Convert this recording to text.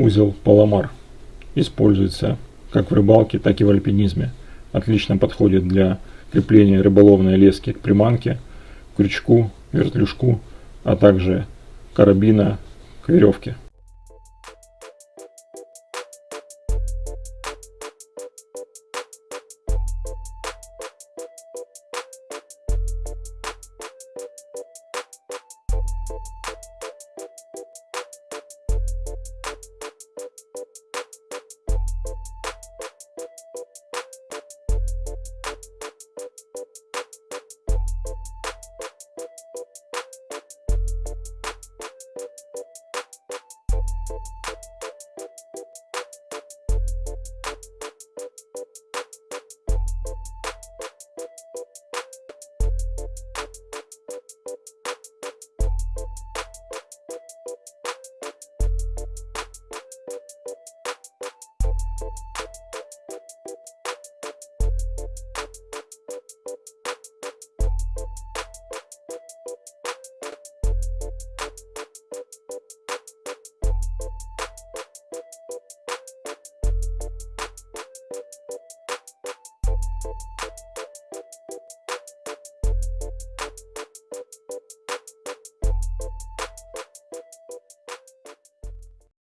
Узел Паламар. Используется как в рыбалке, так и в альпинизме. Отлично подходит для крепления рыболовной лески к приманке, крючку, вертлюжку, а также карабина к веревке.